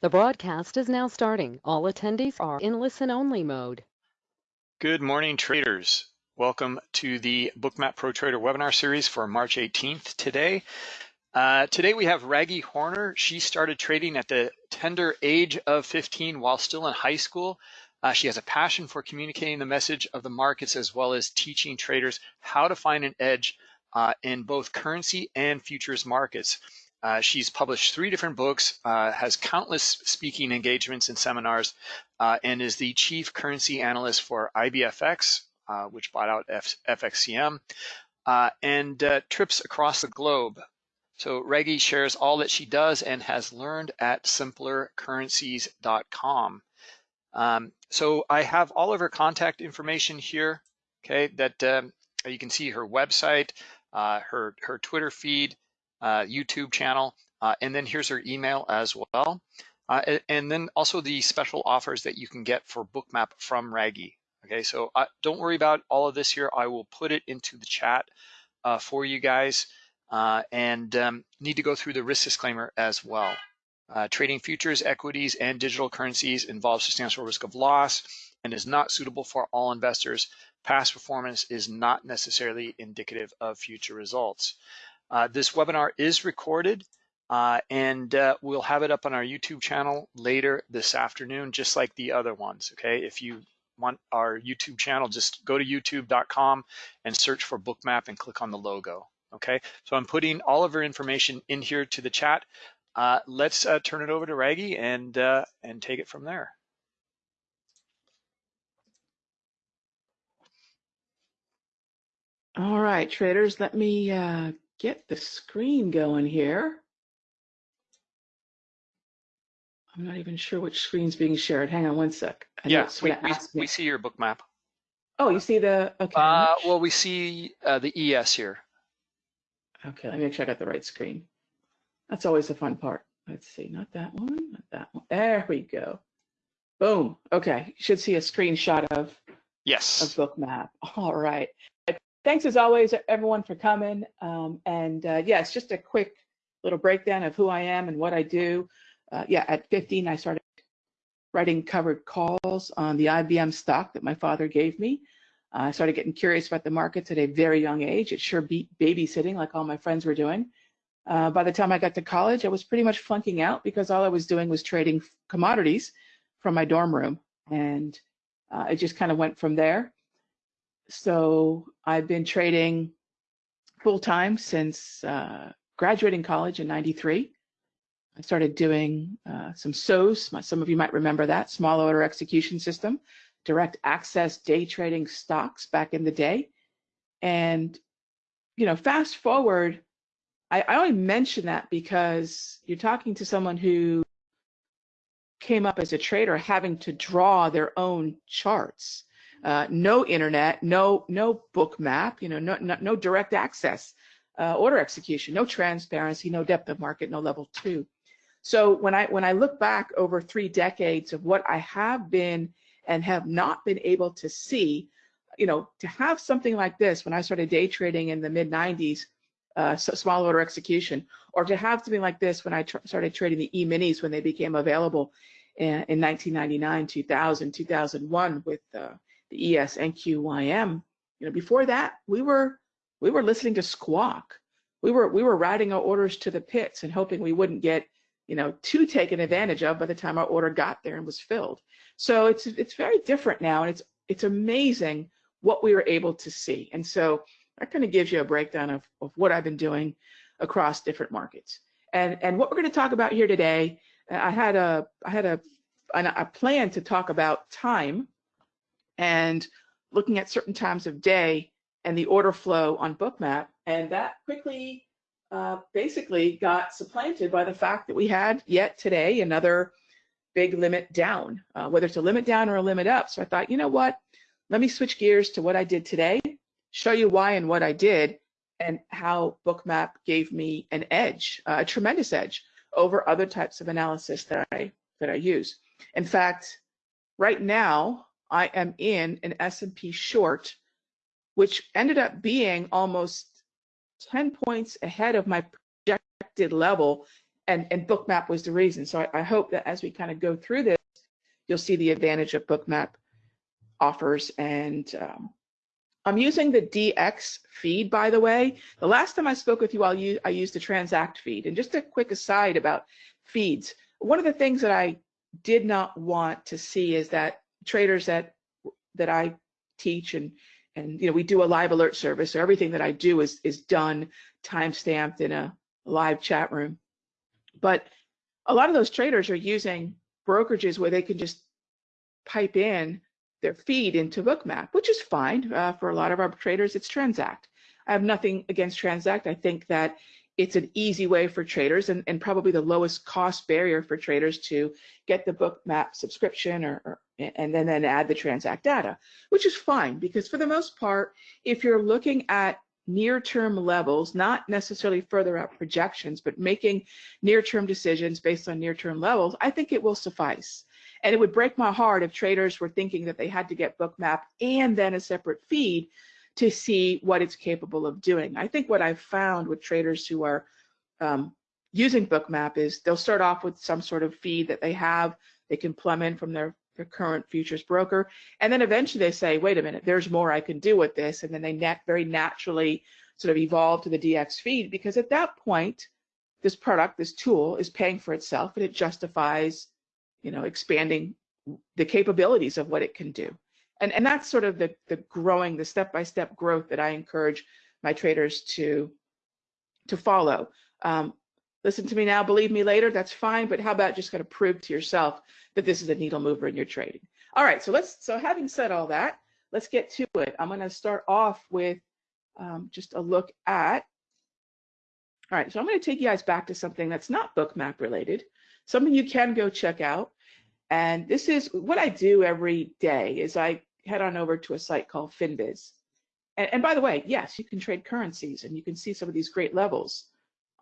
The broadcast is now starting. All attendees are in listen-only mode. Good morning, traders. Welcome to the Bookmap Pro Trader webinar series for March 18th today. Uh, today we have Raghee Horner. She started trading at the tender age of 15 while still in high school. Uh, she has a passion for communicating the message of the markets as well as teaching traders how to find an edge uh, in both currency and futures markets. Uh, she's published three different books, uh, has countless speaking engagements and seminars, uh, and is the chief currency analyst for IBFX, uh, which bought out F FXCM, uh, and uh, trips across the globe. So Raghee shares all that she does and has learned at simplercurrencies.com. Um, so I have all of her contact information here, okay, that um, you can see her website, her, her Twitter feed, YouTube channel, uh, and then here's her email as well. Uh, and then also the special offers that you can get for Bookmap from Raghee. Okay, so uh, don't worry about all of this here. I will put it into the chat uh, for you guys uh, and um, need to go through the risk disclaimer as well. trading futures, equities, and digital currencies involves substantial risk of loss and is not suitable for all investors. Past performance is not necessarily indicative of future results. Uh, this webinar is recorded uh, and uh, we'll have it up on our YouTube channel later this afternoon, just like the other ones, okay? If you want our YouTube channel, just go to youtube.com and search for Bookmap and click on the logo, okay? So I'm putting all of our information in here to the chat. Uh, let's uh, turn it over to Raghee and, uh, and take it from there. All right, traders, let me uh, get the screen going here. I'm not even sure which screen's being shared. Hang on one sec. I yeah, we, we, we, see your book map. Oh, you see the, okay. Uh, well, we see uh, the ES here. Okay, let me make sure I got the right screen. That's always the fun part. Let's see, not that one, not that one. There we go. Boom. Okay, you should see a screenshot of yes of Bookmap. All right thanks as always, everyone, for coming. Um, and uh, yeah, just a quick little breakdown of who I am and what I do. Uh, yeah, at 15, I started writing covered calls on the IBM stock that my father gave me. Uh, I started getting curious about the markets at a very young age. It sure beat babysitting like all my friends were doing. Uh, by the time I got to college, I was pretty much flunking out because all I was doing was trading commodities from my dorm room. And uh, it just kind of went from there. So I've been trading full time since uh, graduating college in 93. I started doing uh, some SOES, some of you might remember that, small order execution system, direct access day trading stocks back in the day. And, you know, fast forward, I, I only mention that because you're talking to someone who came up as a trader having to draw their own charts uh, no internet, no no book map, you know, no no, no direct access, uh, order execution, no transparency, no depth of market, no level two. So when I when I look back over three decades of what I have been and have not been able to see, you know, to have something like this when I started day trading in the mid 90s, uh, small order execution, or to have something like this when I tr started trading the E-minis when they became available in, in 1999, 2000, 2001 with uh, the ES NQYM. You know, before that, we were we were listening to squawk. We were we were riding our orders to the pits and hoping we wouldn't get you know too taken advantage of by the time our order got there and was filled. So it's it's very different now, and it's it's amazing what we were able to see. And so that kind of gives you a breakdown of, of what I've been doing across different markets. And and what we're going to talk about here today, I had a I had a a plan to talk about time and looking at certain times of day and the order flow on Bookmap. And that quickly uh, basically got supplanted by the fact that we had yet today another big limit down, uh, whether it's a limit down or a limit up. So I thought, you know what? Let me switch gears to what I did today, show you why and what I did, and how Bookmap gave me an edge, uh, a tremendous edge over other types of analysis that I that I use. In fact, right now I am in an S&P short, which ended up being almost 10 points ahead of my projected level and, and Bookmap was the reason. So I, I hope that as we kind of go through this, you'll see the advantage of Bookmap offers. And um, I'm using the DX feed, by the way. The last time I spoke with you, I'll use, I used the Transact feed. And just a quick aside about feeds. One of the things that I did not want to see is that traders that that I teach and and you know we do a live alert service. So everything that I do is is done time stamped in a live chat room. But a lot of those traders are using brokerages where they can just pipe in their feed into bookmap which is fine uh, for a lot of our traders it's transact. I have nothing against transact. I think that it's an easy way for traders and, and probably the lowest cost barrier for traders to get the bookmap subscription or, or and then, then add the transact data, which is fine because for the most part, if you're looking at near-term levels, not necessarily further out projections, but making near-term decisions based on near-term levels, I think it will suffice. And it would break my heart if traders were thinking that they had to get bookmap and then a separate feed to see what it's capable of doing. I think what I've found with traders who are um, using bookmap is they'll start off with some sort of feed that they have, they can plumb in from their their current futures broker. And then eventually they say, wait a minute, there's more I can do with this. And then they very naturally sort of evolve to the DX feed because at that point, this product, this tool is paying for itself and it justifies, you know, expanding the capabilities of what it can do. And, and that's sort of the, the growing, the step-by-step growth that I encourage my traders to, to follow. Um, listen to me now, believe me later, that's fine, but how about just kind of prove to yourself that this is a needle mover in your trading. All right, so let's, so having said all that, let's get to it. I'm gonna start off with um, just a look at, all right, so I'm gonna take you guys back to something that's not bookmap related, something you can go check out. And this is what I do every day is I head on over to a site called Finviz. And, and by the way, yes, you can trade currencies and you can see some of these great levels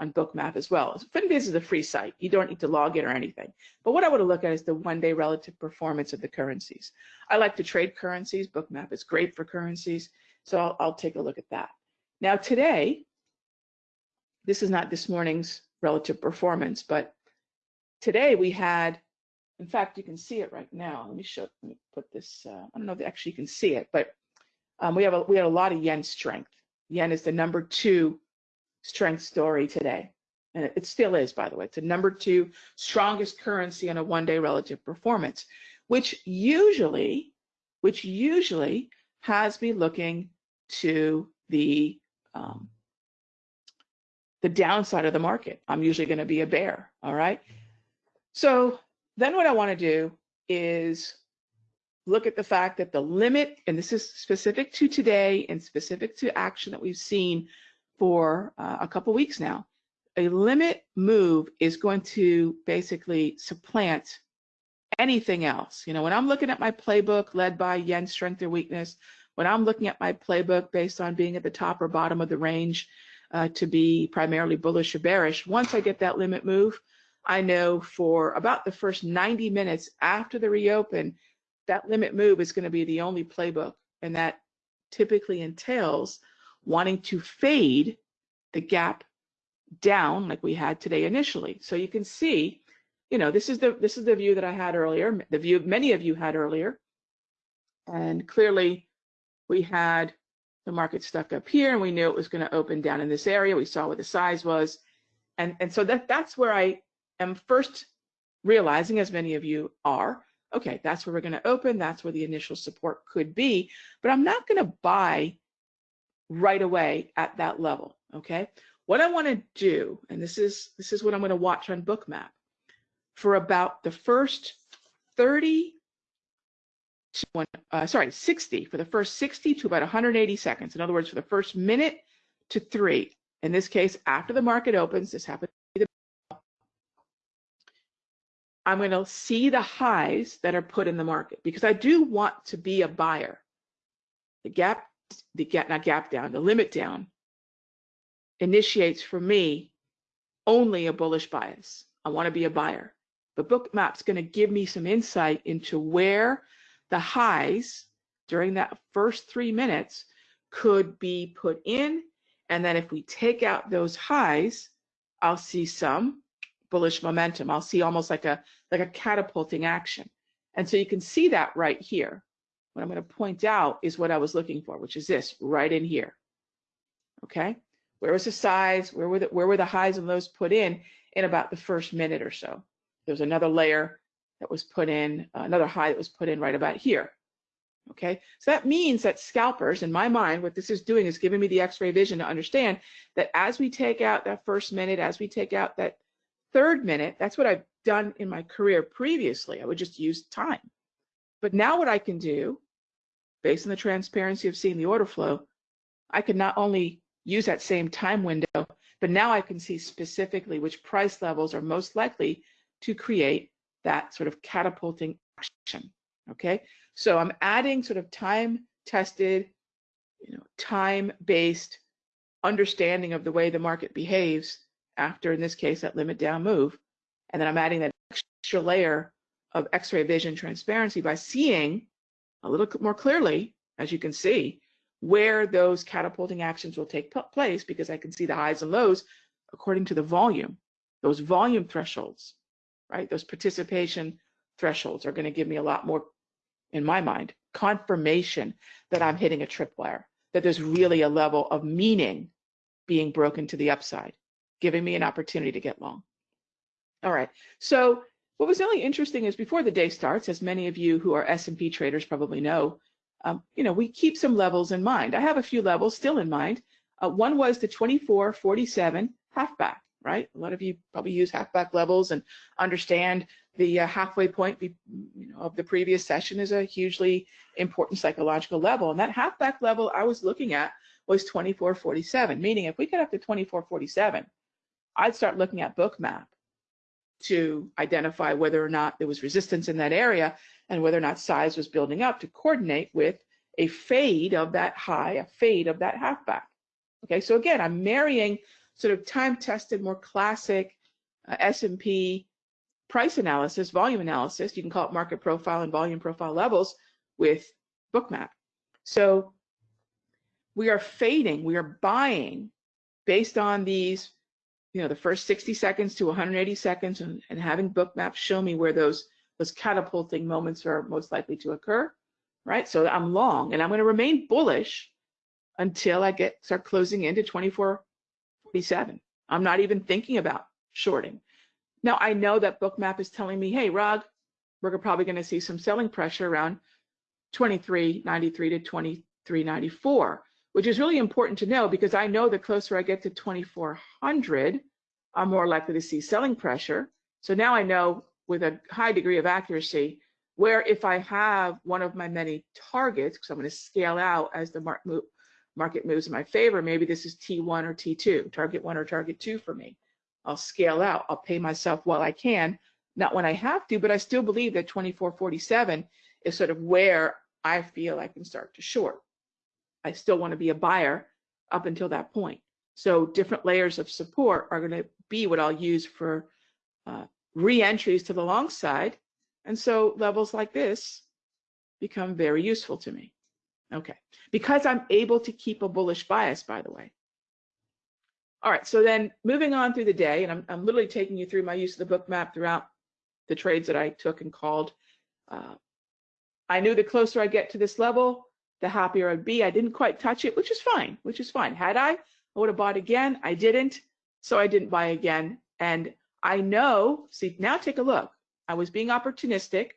on Bookmap as well. Finviz is a free site. You don't need to log in or anything. But what I want to look at is the one-day relative performance of the currencies. I like to trade currencies. Bookmap is great for currencies. So I'll, I'll take a look at that. Now today, this is not this morning's relative performance, but today we had, in fact, you can see it right now. Let me show, let me put this, uh, I don't know if actually you can see it, but um, we have a, we had a lot of yen strength. Yen is the number two strength story today. And it still is, by the way. It's the number two strongest currency in a one-day relative performance, which usually, which usually has me looking to the um, the downside of the market. I'm usually going to be a bear. All right. So then what I want to do is look at the fact that the limit, and this is specific to today and specific to action that we've seen for uh, a couple weeks now. A limit move is going to basically supplant anything else. You know, when I'm looking at my playbook led by yen strength or weakness, when I'm looking at my playbook based on being at the top or bottom of the range uh, to be primarily bullish or bearish, once I get that limit move, I know for about the first 90 minutes after the reopen, that limit move is going to be the only playbook. And that typically entails wanting to fade the gap down like we had today initially. So you can see, you know, this is the this is the view that I had earlier, the view many of you had earlier. And clearly we had the market stuck up here and we knew it was going to open down in this area. We saw what the size was. And, and so that, that's where I am first realizing, as many of you are, okay, that's where we're going to open. That's where the initial support could be. But I'm not going to buy right away at that level, okay? What I want to do, and this is this is what I'm going to watch on Bookmap, for about the first 30 to one, uh, sorry, 60, for the first 60 to about 180 seconds. In other words, for the first minute to three. In this case, after the market opens, this happens to be the I'm going to see the highs that are put in the market because I do want to be a buyer. The gap the gap, not gap down, the limit down initiates for me only a bullish bias. I want to be a buyer. But Bookmap's going to give me some insight into where the highs during that first three minutes could be put in. And then if we take out those highs, I'll see some bullish momentum. I'll see almost like a like a catapulting action. And so you can see that right here. What I'm going to point out is what I was looking for, which is this right in here. Okay, where was the size? Where were the where were the highs and lows put in in about the first minute or so? There's another layer that was put in, uh, another high that was put in right about here. Okay, so that means that scalpers, in my mind, what this is doing is giving me the x-ray vision to understand that as we take out that first minute, as we take out that third minute, that's what I've done in my career previously. I would just use time. But now what I can do, based on the transparency of seeing the order flow, I can not only use that same time window, but now I can see specifically which price levels are most likely to create that sort of catapulting action. Okay, so I'm adding sort of time tested, you know, time based understanding of the way the market behaves after, in this case, that limit down move. And then I'm adding that extra layer of x-ray vision transparency by seeing a little more clearly, as you can see, where those catapulting actions will take place because I can see the highs and lows according to the volume, those volume thresholds, right? Those participation thresholds are going to give me a lot more in my mind, confirmation that I'm hitting a tripwire, that there's really a level of meaning being broken to the upside, giving me an opportunity to get long. All right, so what was really interesting is before the day starts, as many of you who are S&P traders probably know, um, you know, we keep some levels in mind. I have a few levels still in mind. Uh, one was the 2447 halfback, right? A lot of you probably use halfback levels and understand the uh, halfway point be, you know, of the previous session is a hugely important psychological level. And that halfback level I was looking at was 2447, meaning if we get up to 2447, I'd start looking at bookmap to identify whether or not there was resistance in that area and whether or not size was building up to coordinate with a fade of that high, a fade of that halfback. Okay, so again, I'm marrying sort of time-tested, more classic uh, S&P price analysis, volume analysis, you can call it market profile and volume profile levels with Bookmap. So we are fading, we are buying based on these, you know, the first 60 seconds to 180 seconds and, and having Bookmap show me where those, those catapulting moments are most likely to occur, right? So I'm long and I'm going to remain bullish until I get start closing into 2447. I'm not even thinking about shorting. Now I know that Bookmap is telling me, hey, Rog, we're probably going to see some selling pressure around 2393 to 2394, which is really important to know because I know the closer I get to 2400, I'm more likely to see selling pressure. So now I know with a high degree of accuracy where if I have one of my many targets, because I'm going to scale out as the market moves in my favor, maybe this is T1 or T2, target one or target two for me. I'll scale out. I'll pay myself while I can, not when I have to, but I still believe that 2447 is sort of where I feel I can start to short. I still want to be a buyer up until that point. So different layers of support are going to be what I'll use for uh, re-entries to the long side. And so levels like this become very useful to me. Okay, because I'm able to keep a bullish bias, by the way. All right, so then moving on through the day, and I'm, I'm literally taking you through my use of the book map throughout the trades that I took and called. Uh, I knew the closer I get to this level, the happier I'd be. I didn't quite touch it, which is fine, which is fine. Had I, I would have bought again. I didn't, so I didn't buy again. And I know, see, now take a look. I was being opportunistic.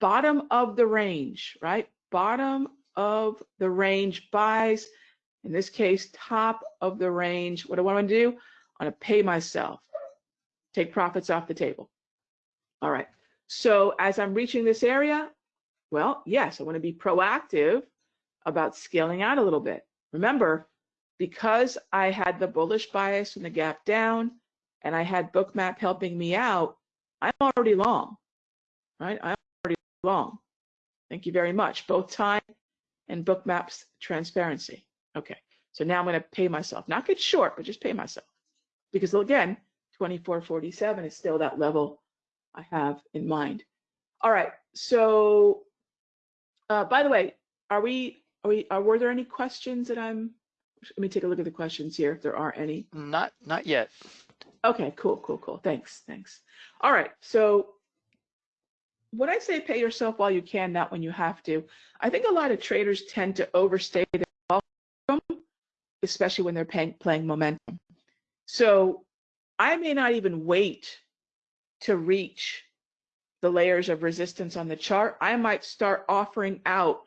Bottom of the range, right? Bottom of the range buys in this case, top of the range. What do I want to do? I want to pay myself, take profits off the table. All right. So as I'm reaching this area, well, yes, I want to be proactive about scaling out a little bit. Remember, because I had the bullish bias and the gap down, and I had Bookmap helping me out, I'm already long, right? I'm already long. Thank you very much. Both time and Bookmap's transparency. Okay, so now I'm going to pay myself, not get short, but just pay myself. Because again, 2447 is still that level I have in mind. All right, so uh, by the way, are we, are we, are, were there any questions that I'm Let me take a look at the questions here if there are any. Not not yet. Okay, cool, cool, cool. Thanks, thanks. All right, so when I say pay yourself while you can, not when you have to, I think a lot of traders tend to overstay their welcome, especially when they're paying, playing momentum. So I may not even wait to reach the layers of resistance on the chart. I might start offering out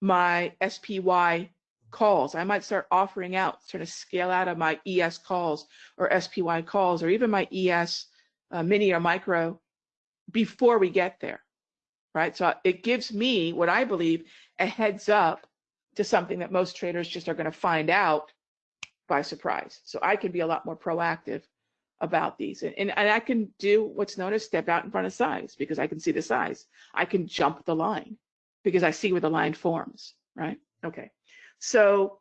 my SPY calls. I might start offering out, sort of scale out of my ES calls or SPY calls or even my ES uh, mini or micro before we get there, right? So it gives me what I believe a heads up to something that most traders just are going to find out by surprise. So I can be a lot more proactive about these. And, and, and I can do what's known as step out in front of size because I can see the size. I can jump the line because I see where the line forms, right? Okay. So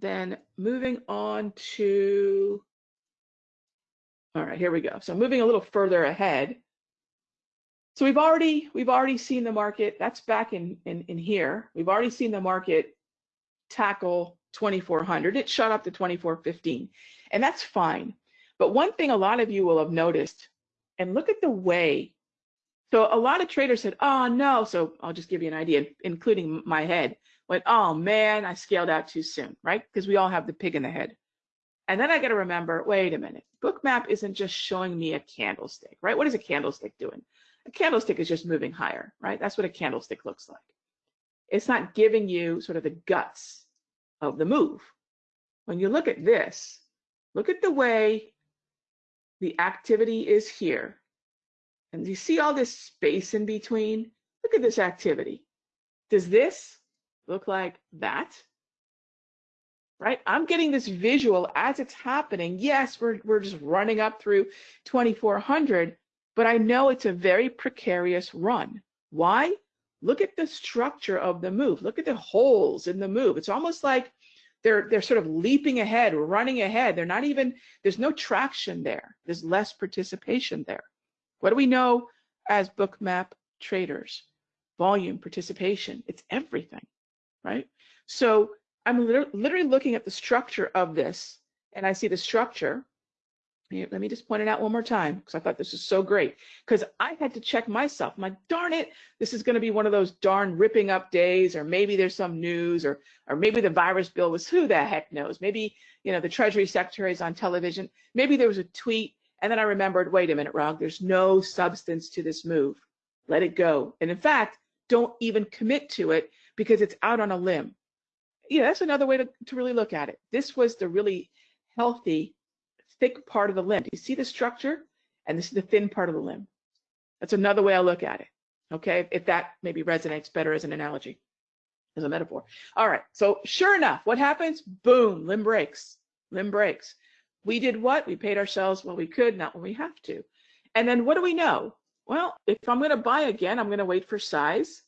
then moving on to, all right, here we go. So moving a little further ahead. So we've already we've already seen the market. That's back in in, in here. We've already seen the market tackle 2400. It shot up to 2415, and that's fine. But one thing a lot of you will have noticed, and look at the way. So a lot of traders said, "Oh no." So I'll just give you an idea, including my head. Went, "Oh man, I scaled out too soon," right? Because we all have the pig in the head. And then I got to remember, wait a minute. Bookmap isn't just showing me a candlestick, right? What is a candlestick doing? A candlestick is just moving higher, right? That's what a candlestick looks like. It's not giving you sort of the guts of the move. When you look at this, look at the way the activity is here. And you see all this space in between? Look at this activity. Does this look like that? Right? I'm getting this visual as it's happening. Yes, we're, we're just running up through 2400, but I know it's a very precarious run. Why? Look at the structure of the move. Look at the holes in the move. It's almost like they're they're sort of leaping ahead, running ahead. They're not even there's no traction there. There's less participation there. What do we know as bookmap traders? Volume, participation, it's everything, right? So I'm literally looking at the structure of this and I see the structure let me just point it out one more time because I thought this was so great. Because I had to check myself. My darn it, this is going to be one of those darn ripping up days, or maybe there's some news, or or maybe the virus bill was who the heck knows. Maybe you know the Treasury Secretary is on television. Maybe there was a tweet, and then I remembered, wait a minute, Rog, there's no substance to this move. Let it go. And in fact, don't even commit to it because it's out on a limb. Yeah, that's another way to, to really look at it. This was the really healthy thick part of the limb. Do you see the structure? And this is the thin part of the limb. That's another way I look at it. Okay, if that maybe resonates better as an analogy, as a metaphor. All right, so sure enough, what happens? Boom, limb breaks, limb breaks. We did what? We paid ourselves while we could, not when we have to. And then what do we know? Well, if I'm going to buy again, I'm going to wait for size.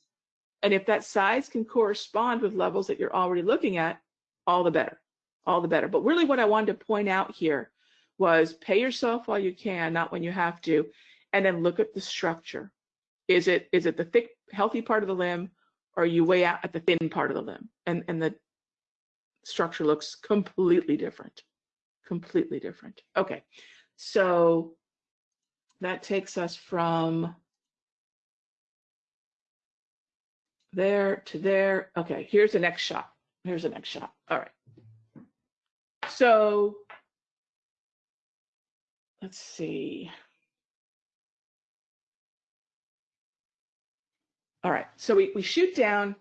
And if that size can correspond with levels that you're already looking at, all the better, all the better. But really what I wanted to point out here was pay yourself while you can, not when you have to, and then look at the structure. Is it is it the thick, healthy part of the limb, or are you way out at the thin part of the limb? And and the structure looks completely different, completely different. Okay, so that takes us from there to there. Okay, here's the next shot. Here's the next shot. All right. So let's see. All right, so we, we shoot down,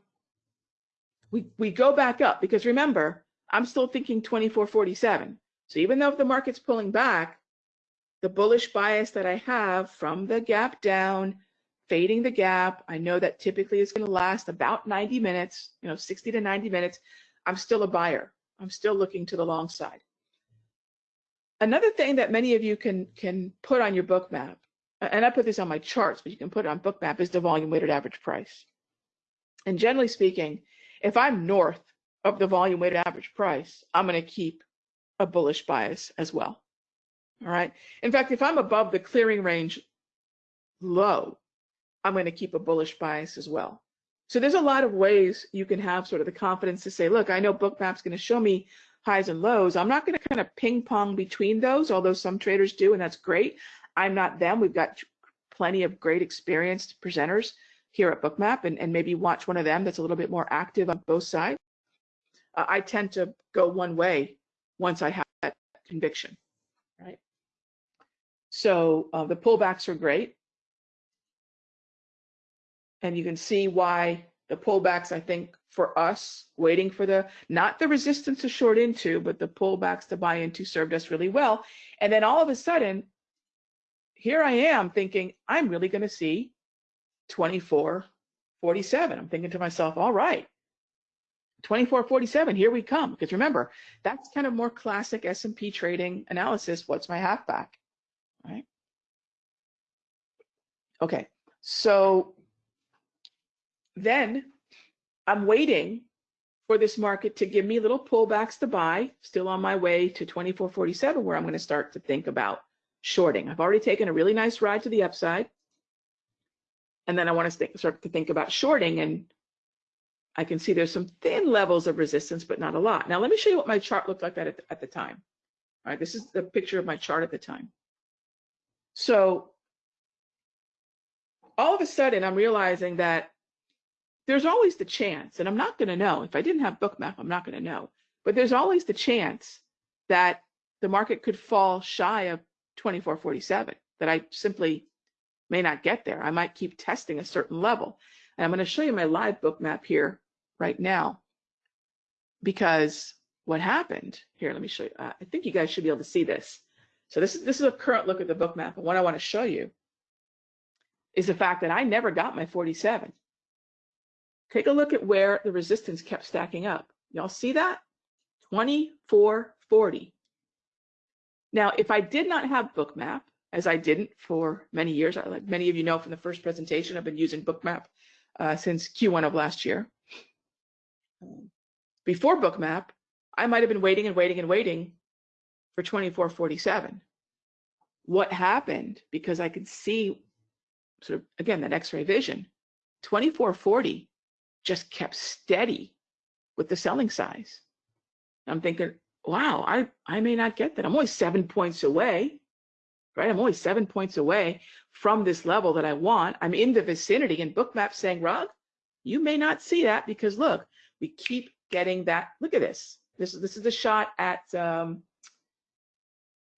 we, we go back up because remember, I'm still thinking 2447. So even though the market's pulling back, the bullish bias that I have from the gap down, fading the gap, I know that typically is going to last about 90 minutes, you know, 60 to 90 minutes. I'm still a buyer. I'm still looking to the long side. Another thing that many of you can can put on your book map, and I put this on my charts, but you can put it on book map, is the volume weighted average price. And generally speaking, if I'm north of the volume weighted average price, I'm going to keep a bullish bias as well. All right. In fact, if I'm above the clearing range low, I'm going to keep a bullish bias as well. So there's a lot of ways you can have sort of the confidence to say, look, I know book map's going to show me highs and lows. I'm not going to kind of ping pong between those, although some traders do, and that's great. I'm not them. We've got plenty of great experienced presenters here at Bookmap and, and maybe watch one of them that's a little bit more active on both sides. Uh, I tend to go one way once I have that conviction, right? So uh, the pullbacks are great. And you can see why the pullbacks, I think, for us, waiting for the, not the resistance to short into, but the pullbacks to buy into served us really well. And then all of a sudden, here I am thinking, I'm really going to see 2447. I'm thinking to myself, all right, 2447, here we come. Because remember, that's kind of more classic S&P trading analysis. What's my halfback, right? Okay, so then I'm waiting for this market to give me little pullbacks to buy, still on my way to 2447, where I'm going to start to think about shorting. I've already taken a really nice ride to the upside. And then I want to start to think about shorting and I can see there's some thin levels of resistance, but not a lot. Now, let me show you what my chart looked like at, at the time. All right, this is the picture of my chart at the time. So all of a sudden, I'm realizing that there's always the chance, and I'm not going to know. If I didn't have Bookmap, I'm not going to know. But there's always the chance that the market could fall shy of 2447, that I simply may not get there. I might keep testing a certain level. And I'm going to show you my live Bookmap here right now because what happened here, let me show you. Uh, I think you guys should be able to see this. So this is, this is a current look at the Bookmap. And what I want to show you is the fact that I never got my 47. Take a look at where the resistance kept stacking up. Y'all see that? 2440. Now, if I did not have Bookmap, as I didn't for many years, like many of you know from the first presentation, I've been using Bookmap uh, since Q1 of last year. Before Bookmap, I might have been waiting and waiting and waiting for 2447. What happened, because I could see sort of, again, that x-ray vision, 2440 just kept steady with the selling size. I'm thinking, wow, I, I may not get that. I'm only seven points away, right? I'm only seven points away from this level that I want. I'm in the vicinity and Bookmap saying, Rob, you may not see that because look, we keep getting that. Look at this. This is this is the shot at um,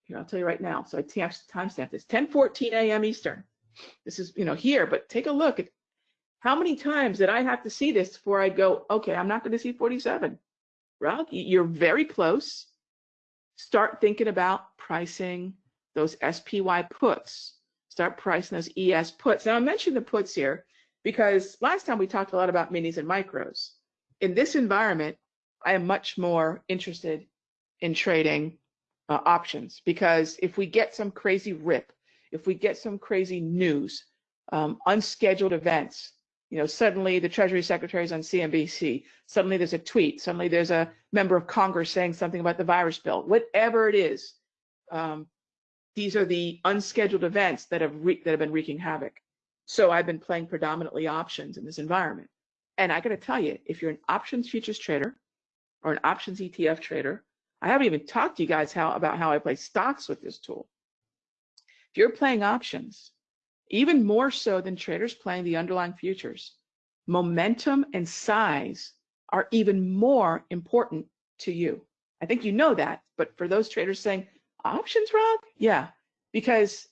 here. I'll tell you right now. So I timestamp this 10:14 a.m. Eastern. This is you know here, but take a look at how many times did I have to see this before I go? Okay, I'm not going to see 47. Rob, you're very close. Start thinking about pricing those SPY puts start pricing those ES puts. Now I mentioned the puts here because last time we talked a lot about minis and micros. In this environment, I am much more interested in trading uh, options because if we get some crazy rip, if we get some crazy news, um, unscheduled events, you know, suddenly the Treasury Secretary is on CNBC, suddenly there's a tweet, suddenly there's a member of Congress saying something about the virus bill, whatever it is, um, these are the unscheduled events that have that have been wreaking havoc. So I've been playing predominantly options in this environment. And I got to tell you, if you're an options futures trader or an options ETF trader, I haven't even talked to you guys how about how I play stocks with this tool. If you're playing options, even more so than traders playing the underlying futures, momentum and size are even more important to you. I think you know that, but for those traders saying, options, Rob? Yeah, because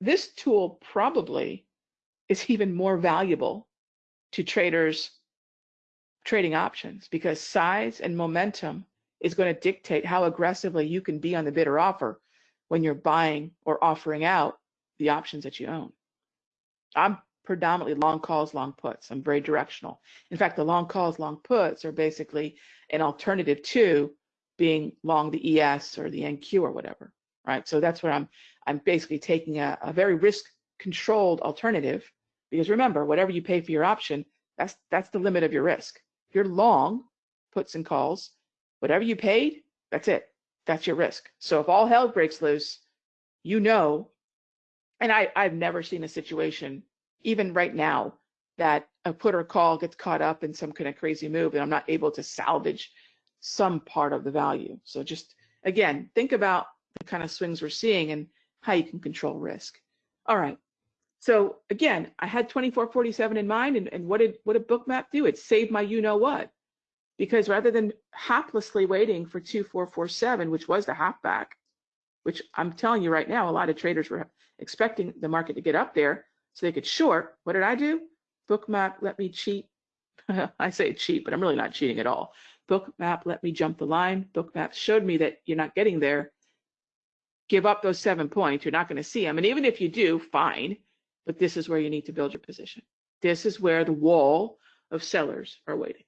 this tool probably is even more valuable to traders trading options because size and momentum is going to dictate how aggressively you can be on the bid or offer when you're buying or offering out the options that you own. I'm predominantly long calls, long puts. I'm very directional. In fact, the long calls, long puts are basically an alternative to being long the ES or the NQ or whatever, right? So that's where I'm, I'm basically taking a, a very risk controlled alternative because remember, whatever you pay for your option, that's, that's the limit of your risk. If you're long puts and calls, whatever you paid, that's it. That's your risk. So if all hell breaks loose, you know, and I, I've never seen a situation, even right now, that a put or call gets caught up in some kind of crazy move and I'm not able to salvage some part of the value. So just again, think about the kind of swings we're seeing and how you can control risk. All right. So again, I had 2447 in mind and, and what did what did bookmap do? It saved my you know what. Because rather than haplessly waiting for 2447, which was the halfback, which I'm telling you right now, a lot of traders were expecting the market to get up there so they could short. What did I do? Bookmap let me cheat. I say cheat, but I'm really not cheating at all. Bookmap let me jump the line. Bookmap showed me that you're not getting there. Give up those seven points. You're not going to see them. And even if you do, fine. But this is where you need to build your position. This is where the wall of sellers are waiting.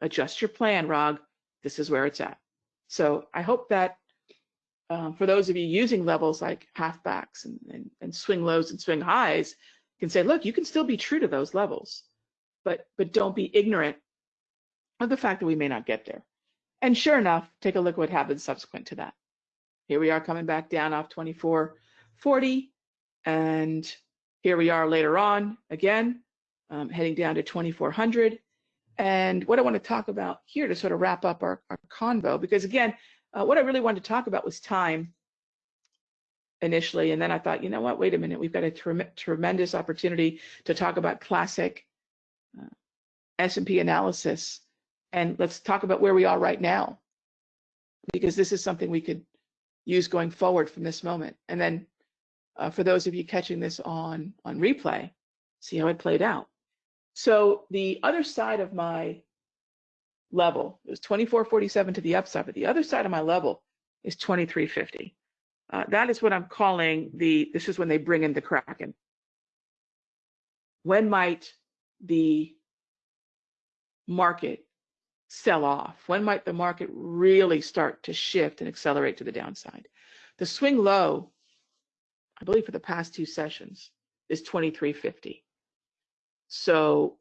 Adjust your plan, Rog. This is where it's at. So I hope that um, for those of you using levels like halfbacks and, and, and swing lows and swing highs, can say, look, you can still be true to those levels, but but don't be ignorant of the fact that we may not get there. And sure enough, take a look what happens subsequent to that. Here we are coming back down off 2440, and here we are later on again, um, heading down to 2400. And what I want to talk about here to sort of wrap up our, our convo, because again, uh, what I really wanted to talk about was time initially, and then I thought, you know what? Wait a minute, we've got a tre tremendous opportunity to talk about classic uh, S&P analysis, and let's talk about where we are right now, because this is something we could use going forward from this moment. And then, uh, for those of you catching this on on replay, see how it played out. So the other side of my level. It was 2447 to the upside, but the other side of my level is 2350. Uh, that is what I'm calling the, this is when they bring in the Kraken. When might the market sell off? When might the market really start to shift and accelerate to the downside? The swing low, I believe for the past two sessions, is 2350. So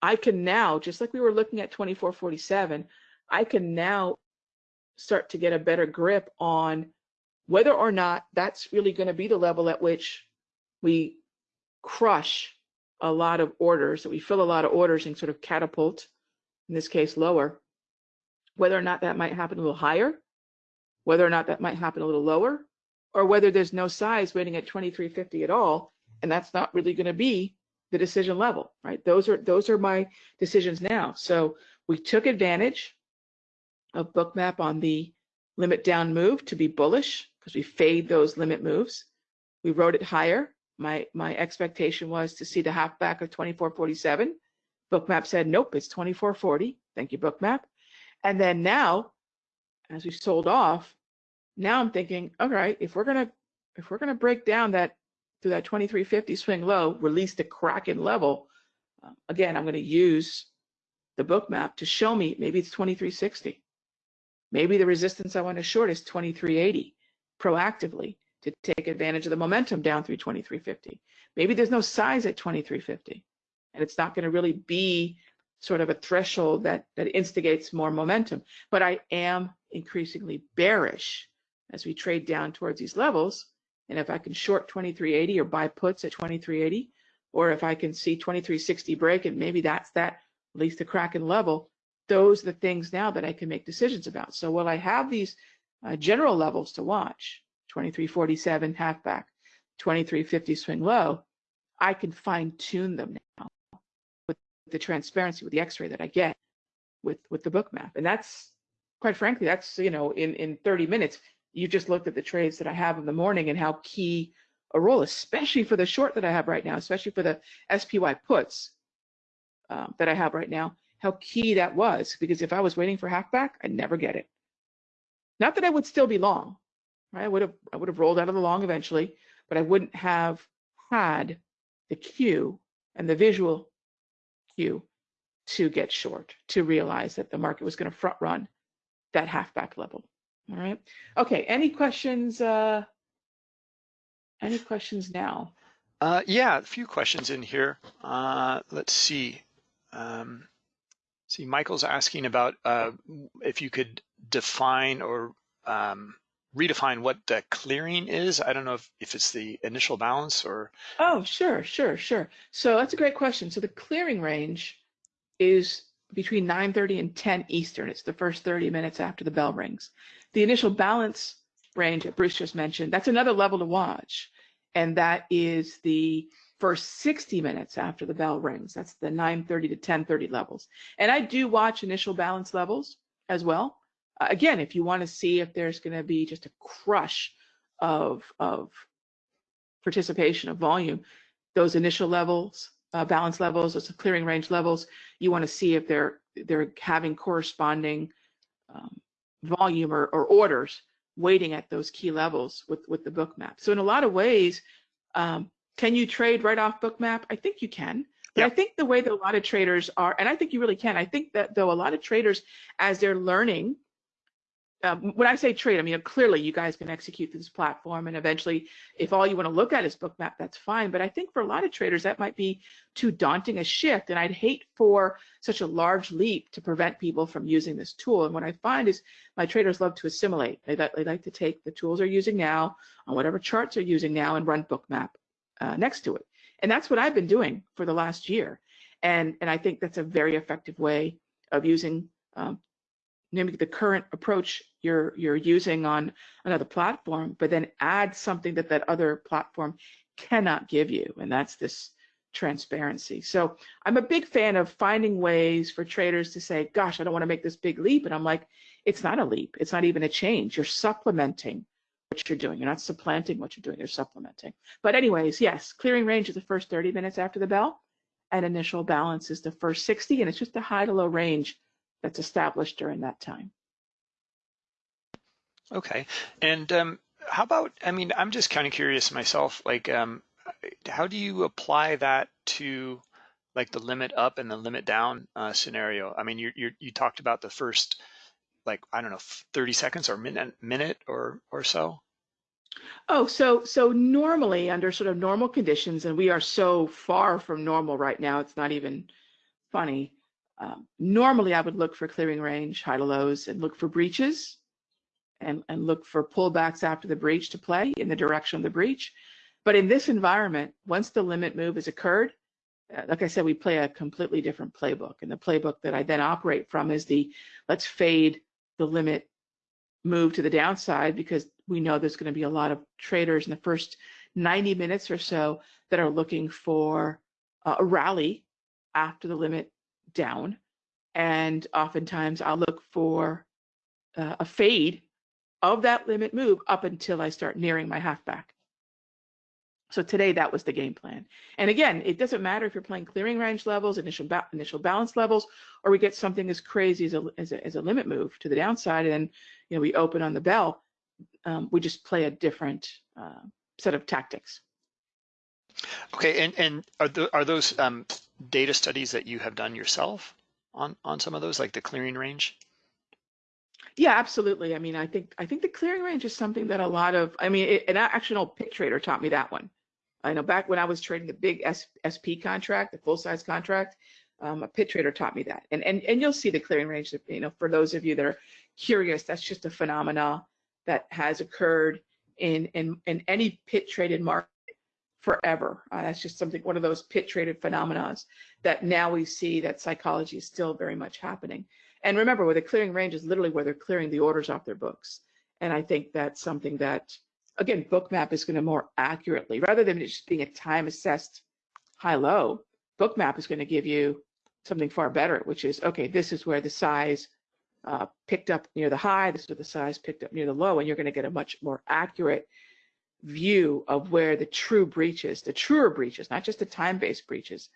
I can now, just like we were looking at 2447, I can now start to get a better grip on whether or not that's really going to be the level at which we crush a lot of orders, that we fill a lot of orders and sort of catapult, in this case, lower, whether or not that might happen a little higher, whether or not that might happen a little lower, or whether there's no size waiting at 2350 at all, and that's not really going to be the decision level, right? Those are those are my decisions now. So we took advantage of bookmap on the limit down move to be bullish because we fade those limit moves. We wrote it higher. My my expectation was to see the halfback of 2447. Bookmap said, nope, it's 2440. Thank you, Bookmap. And then now, as we sold off, now I'm thinking, all right, if we're gonna if we're gonna break down that to that 2350 swing low, release the Kraken level, uh, again, I'm going to use the book map to show me maybe it's 2360. Maybe the resistance I want to short is 2380 proactively to take advantage of the momentum down through 2350. Maybe there's no size at 2350 and it's not going to really be sort of a threshold that that instigates more momentum. But I am increasingly bearish as we trade down towards these levels and if I can short 2380 or buy puts at 2380, or if I can see 2360 break and maybe that's that, at least the Kraken level, those are the things now that I can make decisions about. So while I have these uh, general levels to watch, 2347 halfback, 2350 swing low, I can fine tune them now with the transparency, with the x-ray that I get with, with the book map. And that's, quite frankly, that's, you know, in, in 30 minutes, you just looked at the trades that I have in the morning and how key a role, especially for the short that I have right now, especially for the SPY puts um, that I have right now, how key that was. Because if I was waiting for halfback, I'd never get it. Not that I would still be long, right? I would have I would have rolled out of the long eventually, but I wouldn't have had the cue and the visual cue to get short, to realize that the market was going to front run that halfback level. All right. Okay. Any questions? Uh, any questions now? Uh, yeah, a few questions in here. Uh, let's see. Um, see, Michael's asking about uh, if you could define or um, redefine what the clearing is. I don't know if, if it's the initial balance or. Oh, sure, sure, sure. So that's a great question. So the clearing range is between 9:30 and 10 Eastern. It's the first 30 minutes after the bell rings. The initial balance range that Bruce just mentioned, that's another level to watch, and that is the first 60 minutes after the bell rings. That's the 9:30 to 10:30 levels. And I do watch initial balance levels as well. Uh, again, if you want to see if there's going to be just a crush of of participation of volume, those initial levels, uh, balance levels, those clearing range levels, you want to see if they're they're having corresponding um, volume or, or orders waiting at those key levels with with the Bookmap. So in a lot of ways, um, can you trade right off Bookmap? I think you can. But I think the way that a lot of traders are, and I think you really can. I think that though a lot of traders, as they're learning um, when I say trade, I mean clearly you guys can execute this platform, and eventually, if all you want to look at is Bookmap, that's fine. But I think for a lot of traders that might be too daunting a shift, and I'd hate for such a large leap to prevent people from using this tool. And what I find is my traders love to assimilate. They, they like to take the tools they're using now on whatever charts they're using now and run Bookmap uh, next to it. And that's what I've been doing for the last year. And and I think that's a very effective way of using um, mimic the current approach you're you're using on another platform, but then add something that that other platform cannot give you, and that's this transparency. So I'm a big fan of finding ways for traders to say, gosh, I don't want to make this big leap. And I'm like, it's not a leap. It's not even a change. You're supplementing what you're doing. You're not supplanting what you're doing. You're supplementing. But anyways, yes, clearing range is the first 30 minutes after the bell and initial balance is the first 60. And it's just a high to low range that's established during that time. Okay. And um, how about, I mean, I'm just kind of curious myself, like, um, how do you apply that to like the limit up and the limit down uh, scenario? I mean, you you you talked about the first, like, I don't know, 30 seconds or minute, minute or, or so. Oh, so so normally under sort of normal conditions, and we are so far from normal right now, it's not even funny. Um, normally, I would look for clearing range, high to lows, and look for breaches, and, and look for pullbacks after the breach to play in the direction of the breach. But in this environment, once the limit move has occurred, uh, like I said, we play a completely different playbook. And the playbook that I then operate from is the let's fade the limit move to the downside because we know there's going to be a lot of traders in the first 90 minutes or so that are looking for a rally after the limit down. And oftentimes I'll look for uh, a fade of that limit move up until I start nearing my halfback. So today that was the game plan. And again, it doesn't matter if you're playing clearing range levels, initial ba initial balance levels, or we get something as crazy as a, as a, as a limit move to the downside, and then you know we open on the bell. Um, we just play a different uh, set of tactics. Okay, and and are are those um, data studies that you have done yourself on on some of those, like the clearing range? Yeah, absolutely. I mean, I think I think the clearing range is something that a lot of I mean, it, an actual pit trader taught me that one. I know back when I was trading the big S, SP contract, the full size contract, um, a pit trader taught me that. And and and you'll see the clearing range. You know, for those of you that are curious, that's just a phenomena that has occurred in in in any pit traded market forever. Uh, that's just something, one of those pit traded phenomena that now we see that psychology is still very much happening. And remember, where the clearing range is literally where they're clearing the orders off their books. And I think that's something that, again, Bookmap is going to more accurately, rather than just being a time assessed high low, Bookmap is going to give you something far better, which is okay, this is where the size uh, picked up near the high, this is where the size picked up near the low, and you're going to get a much more accurate view of where the true breaches, the truer breaches, not just the time-based breaches,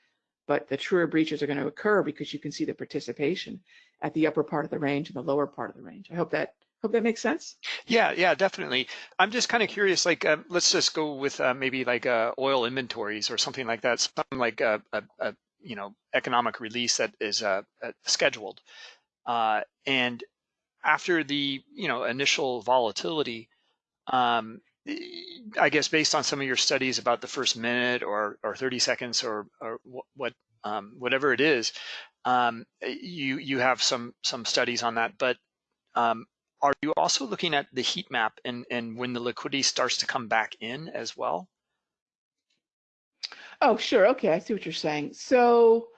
but the truer breaches are going to occur because you can see the participation at the upper part of the range and the lower part of the range. I hope that hope that makes sense. Yeah, yeah, definitely. I'm just kind of curious. Like, uh, let's just go with uh, maybe like uh, oil inventories or something like that. Something like a, a, a you know economic release that is uh, uh, scheduled, uh, and after the you know initial volatility, um, I guess based on some of your studies about the first minute or or 30 seconds or or what um, whatever it is, um, you you have some some studies on that. But um, are you also looking at the heat map and, and when the liquidity starts to come back in as well? Oh, sure. Okay, I see what you're saying. So,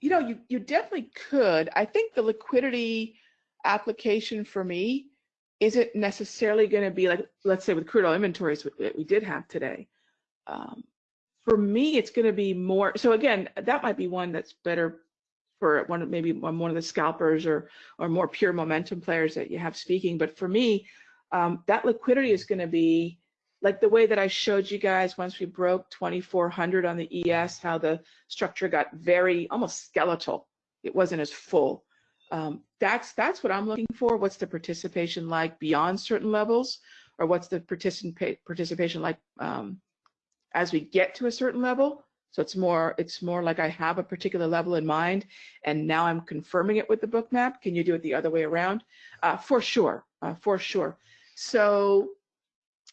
you know, you, you definitely could. I think the liquidity application for me isn't necessarily going to be like, let's say with crude oil inventories that we did have today. Um, for me, it's going to be more. So again, that might be one that's better for one of maybe one of the scalpers or or more pure momentum players that you have speaking. But for me, um, that liquidity is going to be like the way that I showed you guys once we broke 2400 on the ES, how the structure got very almost skeletal. It wasn't as full. Um, that's that's what I'm looking for. What's the participation like beyond certain levels, or what's the participa participation like um, as we get to a certain level? So it's more it's more like I have a particular level in mind, and now I'm confirming it with the Bookmap. Can you do it the other way around? Uh, for sure, uh, for sure. So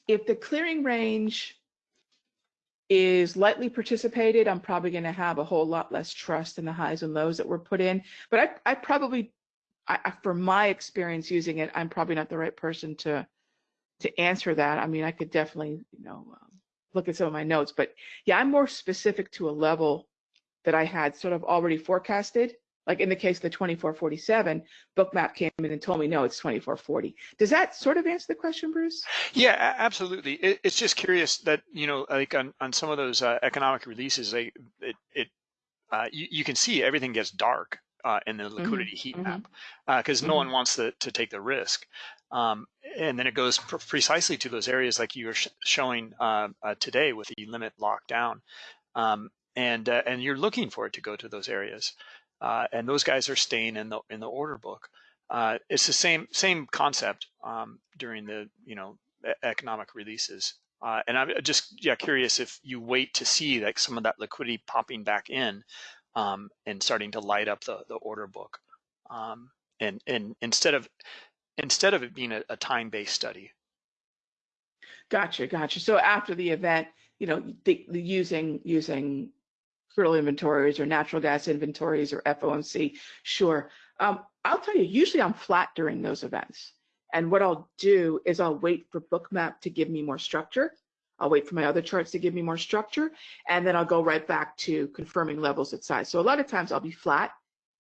if the clearing range is lightly participated, I'm probably going to have a whole lot less trust in the highs and lows that were put in. But I, I probably, I, from my experience using it, I'm probably not the right person to to answer that. I mean, I could definitely, you know, um, look at some of my notes, but yeah, I'm more specific to a level that I had sort of already forecasted. Like in the case of the 2447, Bookmap came in and told me, no, it's 2440. Does that sort of answer the question, Bruce? Yeah, absolutely. It, it's just curious that, you know, like on, on some of those uh, economic releases, they, it, it uh, you, you can see everything gets dark uh, in the mm-hmm. liquidity mm -hmm. heat mm -hmm. map because uh, no mm -hmm. one wants to, to take the risk. Um, and then it goes pr precisely to those areas like you were sh showing uh, uh, today with the limit lockdown. Um, and uh, and you're looking for it to go to those areas. Uh, and those guys are staying in the in the order book. Uh, it's the same same concept um, during the you know economic releases. Uh, and I'm just yeah curious if you wait to see like some of that liquidity popping back in um, and starting to light up the the order book. Um, and and instead of instead of it being a, a time-based study. Gotcha, gotcha. So after the event, you know, using using crude inventories or natural gas inventories or FOMC, sure. Um, I'll tell you, usually I'm flat during those events. And what I'll do is I'll wait for Bookmap to give me more structure. I'll wait for my other charts to give me more structure, and then I'll go right back to confirming levels at size. So a lot of times I'll be flat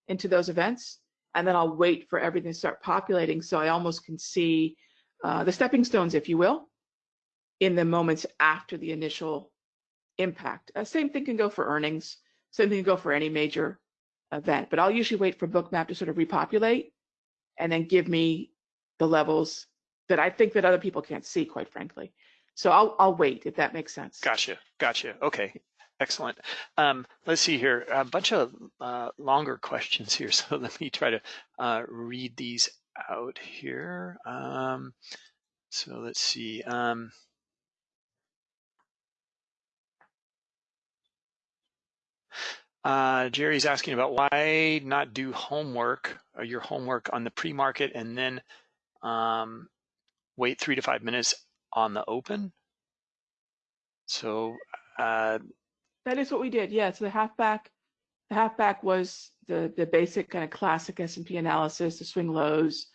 into those events, and then I'll wait for everything to start populating so I almost can see uh, the stepping stones, if you will, in the moments after the initial impact. Uh, same thing can go for earnings, same thing can go for any major event, but I'll usually wait for Bookmap to sort of repopulate and then give me the levels that I think that other people can't see, quite frankly. So I'll, I'll wait if that makes sense. Gotcha, gotcha. Okay, Excellent. Um, let's see here, a bunch of uh, longer questions here. So let me try to uh, read these out here. Um, so let's see. Um, uh, Jerry's asking about why not do homework or your homework on the pre-market and then um, wait three to five minutes on the open. So uh, that is what we did. Yeah. So the halfback, the halfback was the the basic kind of classic S&P analysis, the swing lows.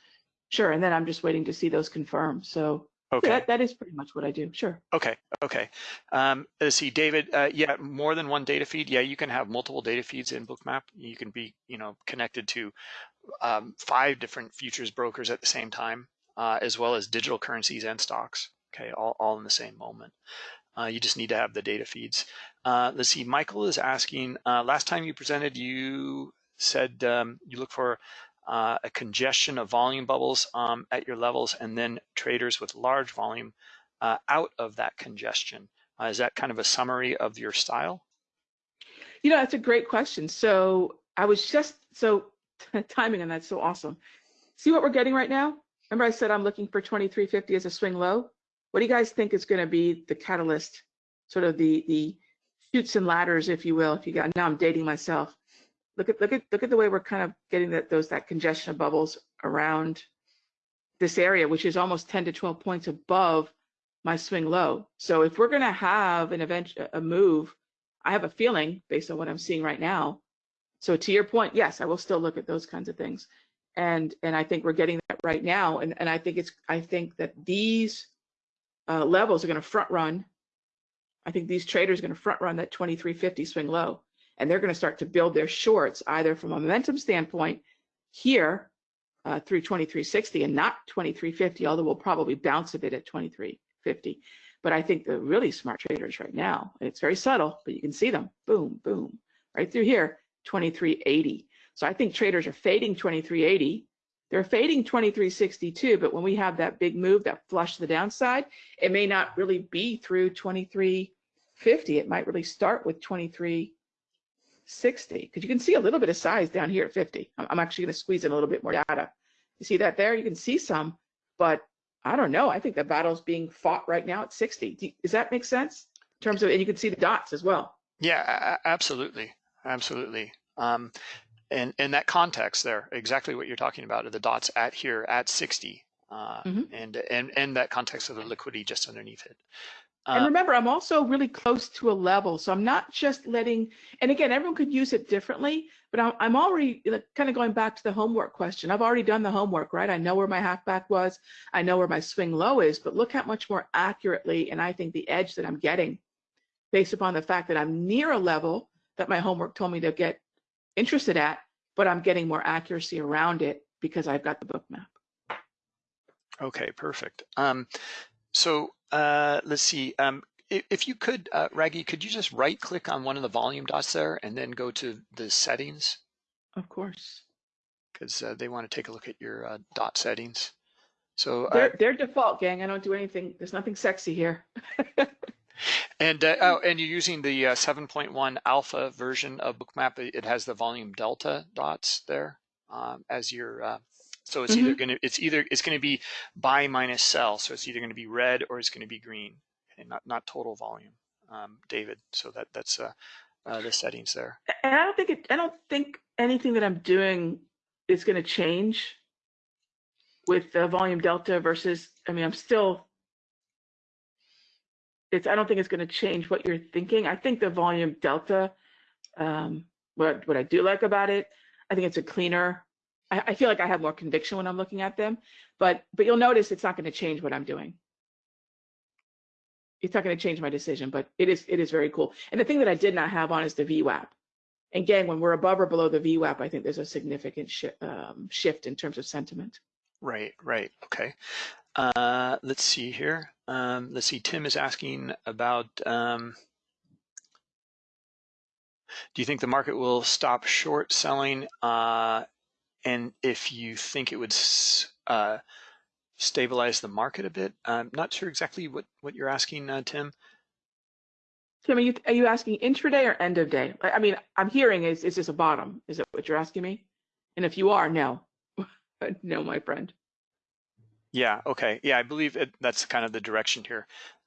Sure. And then I'm just waiting to see those confirm. So okay. that, that is pretty much what I do. Sure. Okay. Okay. Um, let's see, David. Uh, yeah, more than one data feed. Yeah, you can have multiple data feeds in Bookmap. You can be, you know, connected to um, five different futures brokers at the same time, uh, as well as digital currencies and stocks. Okay, all, all in the same moment. Uh, you just need to have the data feeds. Uh, let's see, Michael is asking, uh, last time you presented, you said um, you look for uh, a congestion of volume bubbles um, at your levels and then traders with large volume uh, out of that congestion. Uh, is that kind of a summary of your style? You know, that's a great question. So I was just, so timing on that's so awesome. See what we're getting right now? Remember I said I'm looking for 2350 as a swing low? What do you guys think is going to be the catalyst, sort of the the chutes and ladders, if you will? If you got now, I'm dating myself. Look at look at look at the way we're kind of getting that those that congestion of bubbles around this area, which is almost 10 to 12 points above my swing low. So if we're going to have an event, a move, I have a feeling based on what I'm seeing right now. So to your point, yes, I will still look at those kinds of things. and and I think we're getting that right now. And and I think it's I think that these uh, levels are going to front run. I think these traders are going to front run that 2350 swing low, and they're going to start to build their shorts either from a momentum standpoint here uh, through 2360 and not 2350, although we'll probably bounce a bit at 2350. But I think the really smart traders right now, and it's very subtle, but you can see them, boom, boom, right through here, 2380. So I think traders are fading 2380. They're fading 2362, but when we have that big move that flush the downside, it may not really be through 2350. It might really start with 2360 because you can see a little bit of size down here at 50. I'm actually going to squeeze in a little bit more data. You see that there? You can see some, but I don't know. I think the battle's being fought right now at 60. Does that make sense? In terms of, and you can see the dots as well. Yeah, absolutely, absolutely. Um, and in that context there, exactly what you're talking about, are the dots at here at 60, uh, mm-hmm. and and and that context of the liquidity just underneath it. Uh, and remember, I'm also really close to a level, so I'm not just letting. And again, everyone could use it differently, but I'm, I'm already kind of going back to the homework question. I've already done the homework, right? I know where my halfback was, I know where my swing low is, but look how much more accurately, and I think the edge that I'm getting, based upon the fact that I'm near a level that my homework told me to get interested at, but I'm getting more accuracy around it because I've got the Bookmap. Okay, perfect. Um, so uh, let's see. Um, if, if, you could, uh, Raghee, could you just right click on one of the volume dots there and then go to the settings? Of course. Because uh, they want to take a look at your uh, dot settings. So they're, they're default, gang. I don't do anything. There's nothing sexy here. And uh, oh, and you're using the uh, 7.1 alpha version of Bookmap. It has the volume delta dots there um, as your. So it's mm-hmm. either going to it's either it's going to be buy minus sell. So it's either going to be red or it's going to be green, and not not total volume, um, David. So that that's uh, uh, the settings there. And I don't think it, I don't think anything that I'm doing is going to change with the volume delta versus. I mean, I'm still it's I don't think it's going to change what you're thinking. I think the volume delta, um, what what I do like about it, I think it's a cleaner. I, I feel like I have more conviction when I'm looking at them, but but you'll notice it's not going to change what I'm doing. It's not going to change my decision, but it is it is very cool. And the thing that I did not have on is the VWAP. And again, when we're above or below the VWAP, I think there's a significant shi um, shift in terms of sentiment. Right, right, okay. Uh, let's see here. Um, let's see, Tim is asking about, um, do you think the market will stop short selling? Uh, and if you think it would uh, stabilize the market a bit? I'm not sure exactly what, what you're asking, uh, Tim. Tim, are you, are you asking intraday or end of day? I mean, I'm hearing is, is this a bottom? Is that what you're asking me? And if you are, no. no, my friend. Yeah. Okay. Yeah, I believe it, that's kind of the direction here.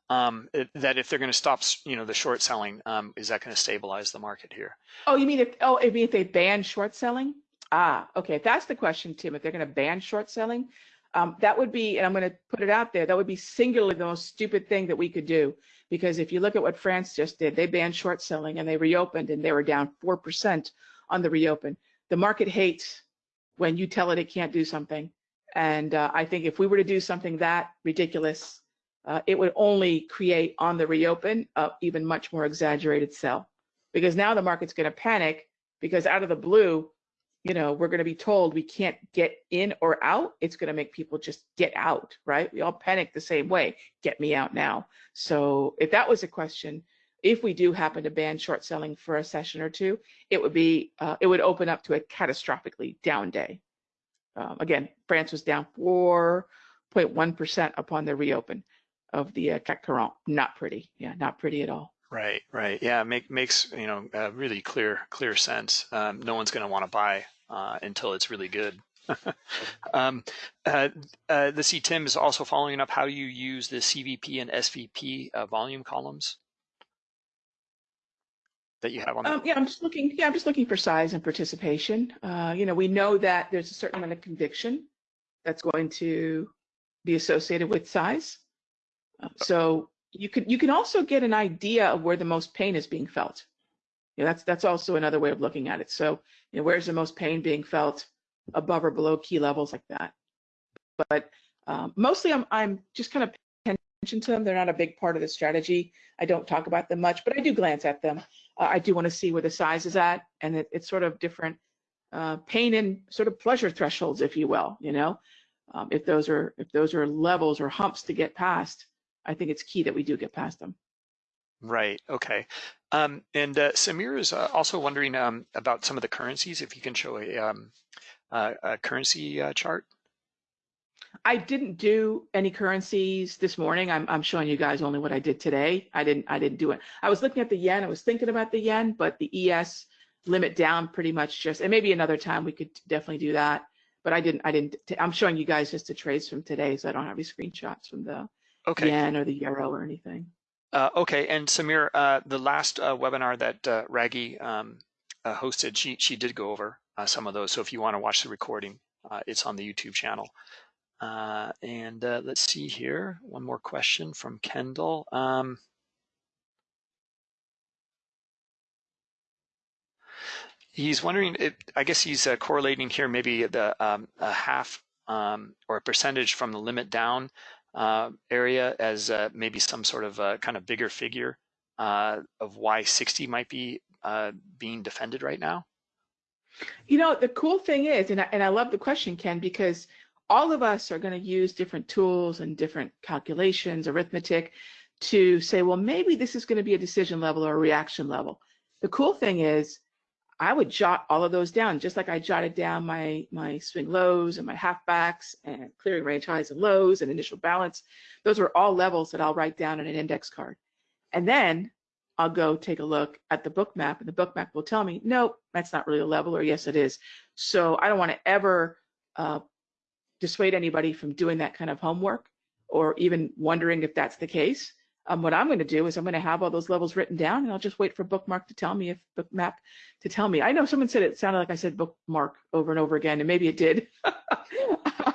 Um, it, that if they're going to stop, you know, the short selling, um, is that going to stabilize the market here? Oh, you mean if oh, you mean if they ban short selling? Ah, okay. If that's the question, Tim, if they're going to ban short selling, um, that would be, and I'm going to put it out there, that would be singularly the most stupid thing that we could do. Because if you look at what France just did, they banned short selling and they reopened and they were down 4% on the reopen. The market hates when you tell it it can't do something. And uh, I think if we were to do something that ridiculous, uh, it would only create on the reopen even much more exaggerated sell. Because now the market's going to panic because out of the blue, you know, we're going to be told we can't get in or out. It's going to make people just get out, right? We all panic the same way. Get me out now. So if that was a question, if we do happen to ban short selling for a session or two, it would be, uh, it would open up to a catastrophically down day. Um, again, France was down 4.1% upon the reopen of the uh, CAC 40. Not pretty. Yeah, not pretty at all. Right, right. Yeah, make, makes you know really clear clear sense. Um, no one's going to want to buy uh, until it's really good. um, uh, uh, let's. Tim is also following up how you use the CVP and SVP uh, volume columns that you have on um, yeah i'm just looking yeah i'm just looking for size and participation uh, you know we know that there's a certain amount of conviction that's going to be associated with size uh, so you can you can also get an idea of where the most pain is being felt yeah that's that's also another way of looking at it so you know where's the most pain being felt above or below key levels like that. But um, mostly I'm, I'm just kind of paying attention to them. They're not a big part of the strategy. I don't talk about them much, but I do glance at them. Uh, I do want to see where the size is at, and it, it's sort of different uh, pain and sort of pleasure thresholds, if you will. You know, um, if those are if those are levels or humps to get past, I think it's key that we do get past them. Right. Okay. Um, and uh, Samir is uh, also wondering um, about some of the currencies. If you can show a, um, uh, a currency uh, chart. I didn't do any currencies this morning. I'm, I'm showing you guys only what I did today. I didn't I didn't do it. I was looking at the yen. I was thinking about the yen, but the ES limit down pretty much just and maybe another time we could definitely do that. But I didn't I didn't I'm showing you guys just the trades from today, so I don't have any screenshots from the Okay. yen or the euro or anything. Uh, okay, and Samir, uh, the last uh, webinar that uh, Raghee um, uh, hosted, she she did go over uh, some of those. So if you want to watch the recording, it's on the YouTube channel. And let's see here, one more question from Kendall. Um, he's wondering, if, I guess he's correlating here maybe the um, a half um, or a percentage from the limit down area as uh, maybe some sort of uh, kind of bigger figure uh, of why 60 might be uh, being defended right now? You know, the cool thing is, and I, and I love the question, Ken, because all of us are going to use different tools and different calculations, arithmetic, to say, well, maybe this is going to be a decision level or a reaction level. The cool thing is, I would jot all of those down, just like I jotted down my my swing lows and my halfbacks and clearing range highs and lows and initial balance. Those are all levels that I'll write down in an index card. And then I'll go take a look at the Bookmap and the Bookmap will tell me, nope, that's not really a level, or yes, it is. So I don't want to ever uh, dissuade anybody from doing that kind of homework or even wondering if that's the case. Um, what I'm going to do is I'm going to have all those levels written down, and I'll just wait for Bookmark to tell me if Bookmap to tell me. I know someone said it sounded like I said Bookmark over and over again, and maybe it did.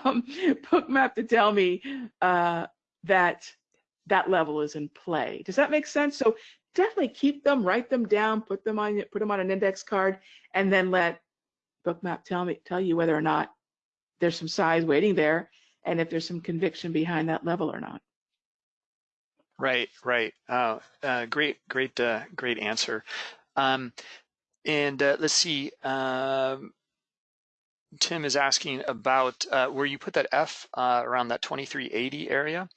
um, Bookmap to tell me uh, that that level is in play. Does that make sense? So definitely keep them, write them down, put them on put them on an index card, and then let Bookmap tell me tell you whether or not there's some size waiting there, and if there's some conviction behind that level or not. Right, right. Uh, uh, great, great, uh, great answer. Um, and uh, let's see. Um, Tim is asking about uh, where you put that F uh, around that 2380 area.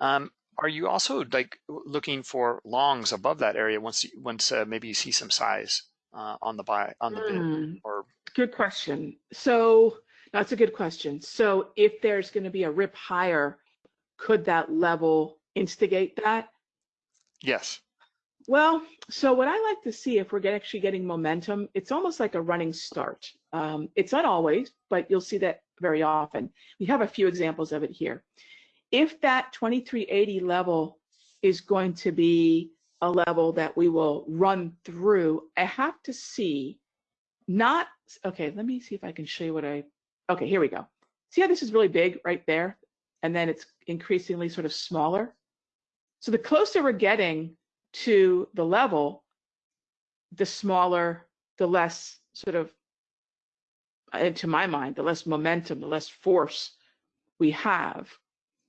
Um, are you also like looking for longs above that area once you, once maybe you see some size on the buy on the bid Mm, or good question. So that's a good question. So if there's going to be a rip higher, could that level instigate that? yes? Well, so what I like to see if we're get, actually getting momentum, it's almost like a running start. Um, it's not always, but you'll see that very often. We have a few examples of it here. If that 2380 level is going to be a level that we will run through, I have to see not, okay, let me see if I can show you what I, okay, here we go. See how this is really big right there? And then it's increasingly sort of smaller. So the closer we're getting to the level, the smaller, the less sort of, uh, into my mind, the less momentum, the less force we have.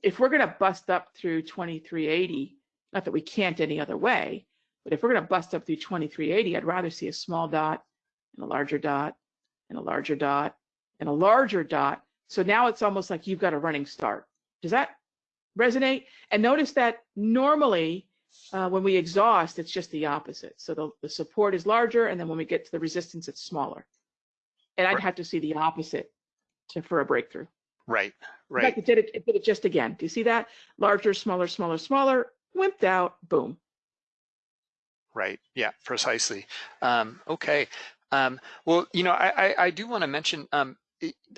If we're going to bust up through 2380, not that we can't any other way, but if we're going to bust up through 2380, I'd rather see a small dot and a larger dot and a larger dot and a larger dot. So now it's almost like you've got a running start. Does that resonate? And notice that normally uh, when we exhaust, it's just the opposite. So the, the support is larger, and then when we get to the resistance, it's smaller. And I'd Right. have to see the opposite to, for a breakthrough. Right, In right. fact, it did it, it did it just again. Do you see that? Larger, smaller, smaller, smaller, wimped out, boom. Right. Yeah, precisely. Um, okay. Um, well, you know, I, I, I do want to mention um,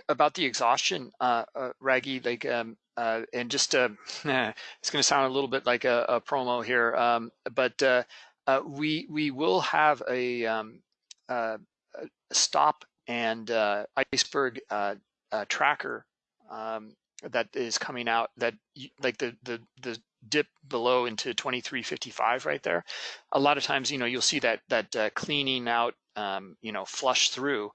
about the exhaustion, uh, uh, Raghee, like, um, uh, and just uh, it's going to sound a little bit like a, a promo here, um, but uh, uh, we we will have a, um, uh, a stop and uh, iceberg tracker um, that is coming out that like the the the dip below into 2355 right there a lot of times you know you'll see that that cleaning out um, you know flush through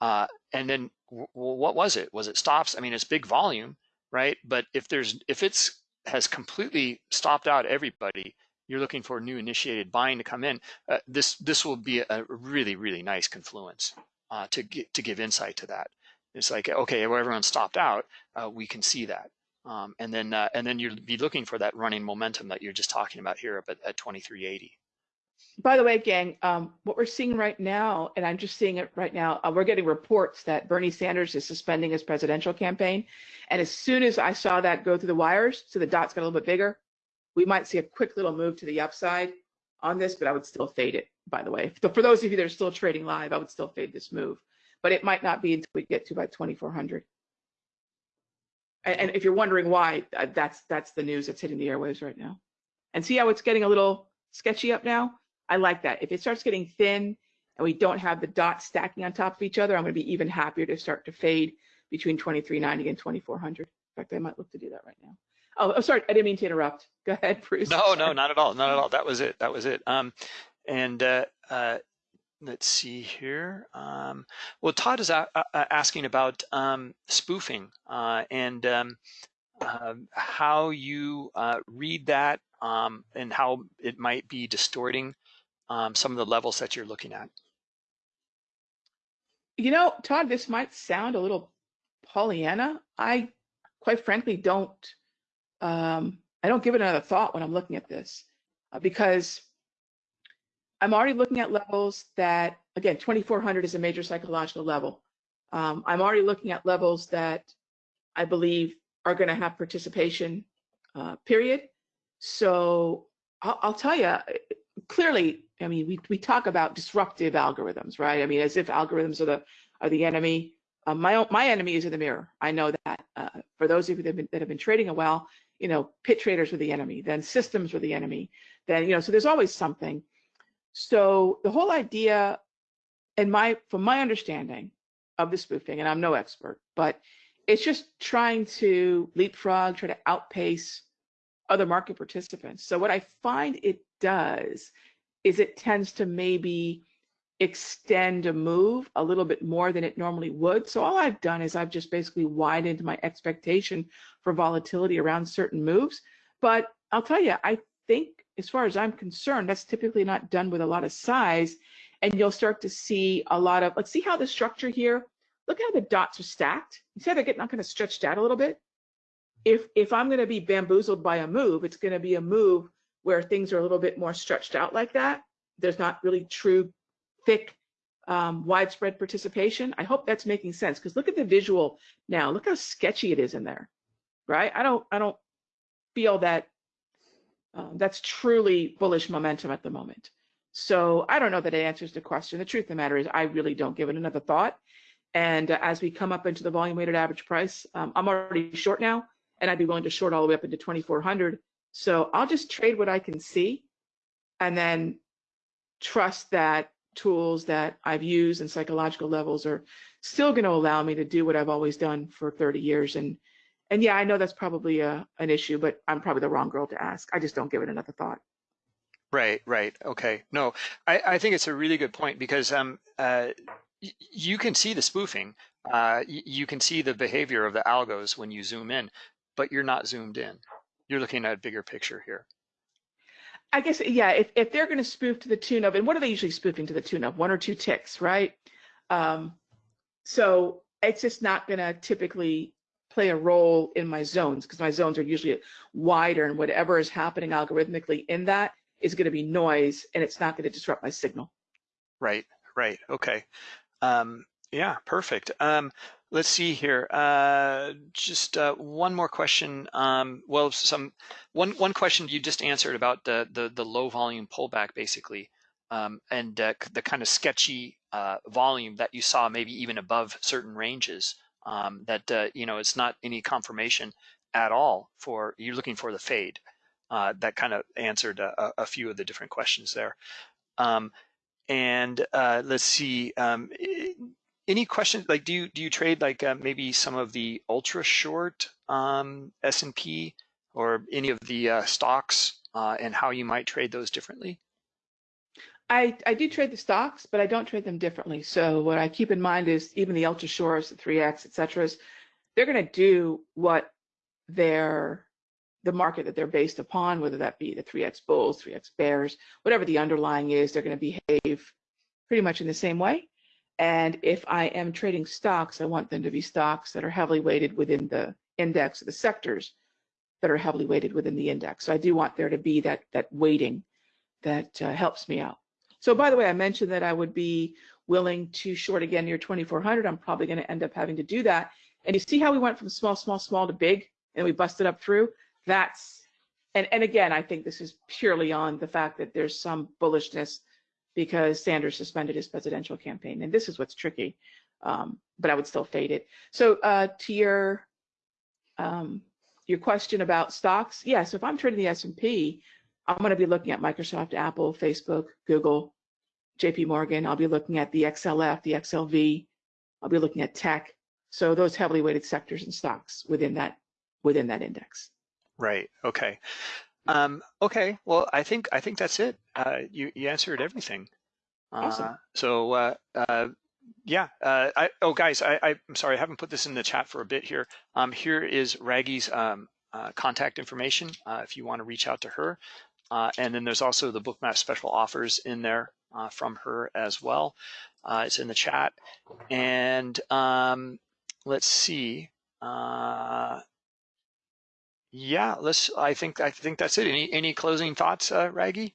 and then what was it? Was it stops? I mean, it's big volume, right? But if there's if it's has completely stopped out everybody, you're looking for new initiated buying to come in. Uh, this this will be a really really nice confluence uh, to get, to give insight to that. It's like okay, well, everyone stopped out, uh, we can see that, um, and then uh, and then you'll be looking for that running momentum that you're just talking about here at, at 2380. By the way, gang, um, what we're seeing right now, and I'm just seeing it right now, uh, we're getting reports that Bernie Sanders is suspending his presidential campaign. And as soon as I saw that go through the wires, so the dots got a little bit bigger, we might see a quick little move to the upside on this, but I would still fade it, by the way. So for those of you that are still trading live, I would still fade this move. But it might not be until we get to about 2400. And, and if you're wondering why, uh, that's that's the news that's hitting the airwaves right now. And see how it's getting a little sketchy up now? I like that. If it starts getting thin and we don't have the dots stacking on top of each other, I'm going to be even happier to start to fade between 2390 and 2400. In fact, I might look to do that right now. Oh, oh, sorry, I didn't mean to interrupt. Go ahead, Bruce. No, no, not at all, not at all. That was it. That was it. Um, and uh, uh, let's see here. Um, well, Todd is a- a- asking about um, spoofing uh, and um, uh, how you uh, read that um, and how it might be distorting um, some of the levels that you're looking at? You know, Todd, this might sound a little Pollyanna. I, quite frankly, don't. Um, I don't give it another thought when I'm looking at this uh, because I'm already looking at levels that, again, 2400 is a major psychological level. Um, I'm already looking at levels that I believe are going to have participation, uh, period. So I'll, I'll tell you, clearly, I mean, we, we talk about disruptive algorithms, right? I mean, as if algorithms are the are the enemy. Uh, my own, my enemy is in the mirror. I know that. Uh, for those of you that have, been, that have been trading a while, you know, pit traders were the enemy. Then systems were the enemy. Then you know, so there's always something. So the whole idea, and my from my understanding of the spoofing, and I'm no expert, but it's just trying to leapfrog, try to outpace other market participants. So what I find it does is it tends to maybe extend a move a little bit more than it normally would. So all I've done is I've just basically widened my expectation for volatility around certain moves. But I'll tell you, I think as far as I'm concerned, that's typically not done with a lot of size. And you'll start to see a lot of, let's see how the structure here, look how the dots are stacked. You see how they're getting kind of stretched out a little bit? If, if I'm going to be bamboozled by a move, it's going to be a move where things are a little bit more stretched out like that. There's not really true, thick, um, widespread participation. I hope that's making sense because look at the visual now. Look how sketchy it is in there, right? I don't, I don't feel that um, that's truly bullish momentum at the moment. So I don't know that it answers the question. The truth of the matter is I really don't give it another thought. And uh, as we come up into the volume weighted average price, um, I'm already short now, and I'd be willing to short all the way up into 2400 so I'll just trade what I can see and then trust that tools that I've used and psychological levels are still going to allow me to do what I've always done for 30 years. And and yeah, I know that's probably a, an issue, but I'm probably the wrong girl to ask. I just don't give it another thought. Right, right. Okay. No, I, I think it's a really good point because um, uh, you can see the spoofing. Uh, you can see the behavior of the algos when you zoom in, but you're not zoomed in you're looking at a bigger picture here. I guess, yeah, if, if they're going to spoof to the tune of, and what are they usually spoofing to the tune of? One or two ticks, right? Um, so it's just not going to typically play a role in my zones because my zones are usually wider and whatever is happening algorithmically in that is going to be noise and it's not going to disrupt my signal. Right, right. Okay. Um, yeah, perfect. Um, let's see here. Uh, just uh, one more question. Um, well, some one one question you just answered about the the, the low volume pullback, basically, um, and uh, the kind of sketchy uh, volume that you saw, maybe even above certain ranges. Um, that uh, you know, it's not any confirmation at all for you're looking for the fade. Uh, that kind of answered a, a, few of the different questions there. Um, and let's see um, any questions like do you do you trade like uh, maybe some of the ultra short um, S&P or any of the uh, stocks uh, and how you might trade those differently? I, I do trade the stocks, but I don't trade them differently. So what I keep in mind is even the ultra shorts, the 3X, et cetera, they're going to do what their the market that they're based upon, whether that be the 3X bulls, 3X bears, whatever the underlying is, they're going to behave pretty much in the same way. And if I am trading stocks, I want them to be stocks that are heavily weighted within the index the sectors that are heavily weighted within the index. So I do want there to be that that weighting that uh, helps me out. So by the way, I mentioned that I would be willing to short again near 2400. I'm probably going to end up having to do that. And you see how we went from small, small, small to big, and we busted up through. That's and and again, I think this is purely on the fact that there's some bullishness because Sanders suspended his presidential campaign, and this is what's tricky. Um, but I would still fade it. So uh, to your um, your question about stocks, yes. Yeah, so if I'm trading the S&P, I'm going to be looking at Microsoft, Apple, Facebook, Google, J.P. Morgan. I'll be looking at the XLF, the XLV. I'll be looking at tech. So those heavily weighted sectors and stocks within that within that index. Right. Okay. Um, okay. Well, I think I think that's it. Uh, you you answered everything. Awesome. Uh, so uh, uh yeah. Uh, I, oh, guys, I, I'm sorry, I haven't put this in the chat for a bit here. Um, here is Raghee's um, uh, contact information if you want to reach out to her. Uh, and then there's also the Bookmap special offers in there from her as well. Uh, it's in the chat. And um, let's see. Uh, yeah, let's. I think I think that's it. Any any closing thoughts, uh, Raghee?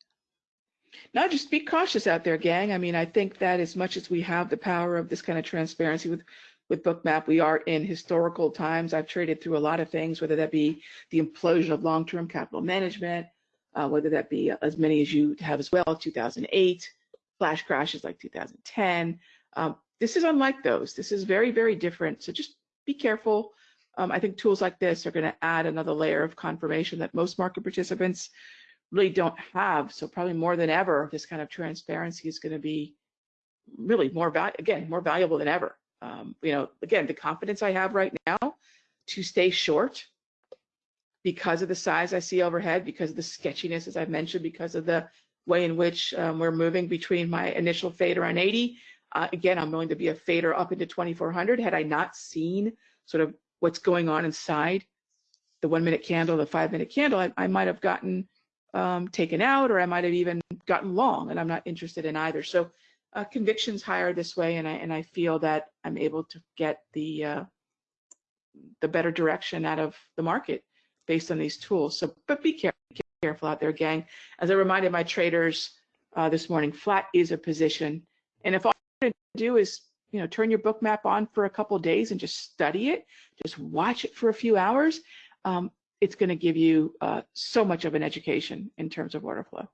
No, just be cautious out there, gang. I mean, I think that as much as we have the power of this kind of transparency with with Bookmap, we are in historical times. I've traded through a lot of things, whether that be the implosion of long-term capital management, uh, whether that be as many as you have as well, 2008, flash crashes like 2010. Um, this is unlike those. This is very, very different. So just be careful um, I think tools like this are going to add another layer of confirmation that most market participants really don't have. So probably more than ever, this kind of transparency is going to be really more val again more valuable than ever. Um, you know, again, the confidence I have right now to stay short because of the size I see overhead, because of the sketchiness, as I've mentioned, because of the way in which um, we're moving between my initial fade around 80. Uh, again, I'm willing to be a fader up into 2400. Had I not seen sort of what's going on inside the one minute candle, the five minute candle, I, I might have gotten um, taken out or I might have even gotten long and I'm not interested in either. So uh, convictions higher this way and I, and I feel that I'm able to get the, uh, the better direction out of the market based on these tools. So, but be careful, careful out there, gang. As I reminded my traders uh, this morning, flat is a position. And if all you do is you know, turn your Bookmap on for a couple days and just study it, just watch it for a few hours, um, it's going to give you uh, so much of an education in terms of order flow.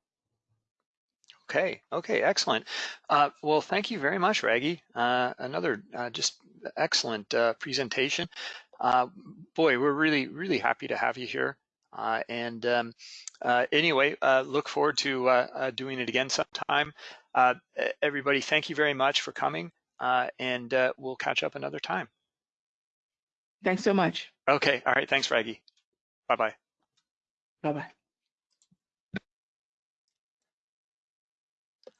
Okay, okay, excellent. Uh, well, thank you very much, Raghee. Uh, another uh, just excellent uh, presentation. Uh, boy, we're really, really happy to have you here. and um, anyway, look forward to doing it again sometime. everybody, thank you very much for coming and uh, we'll catch up another time. Thanks so much. Okay. All right. Thanks, Raghee. Bye-bye. Bye-bye.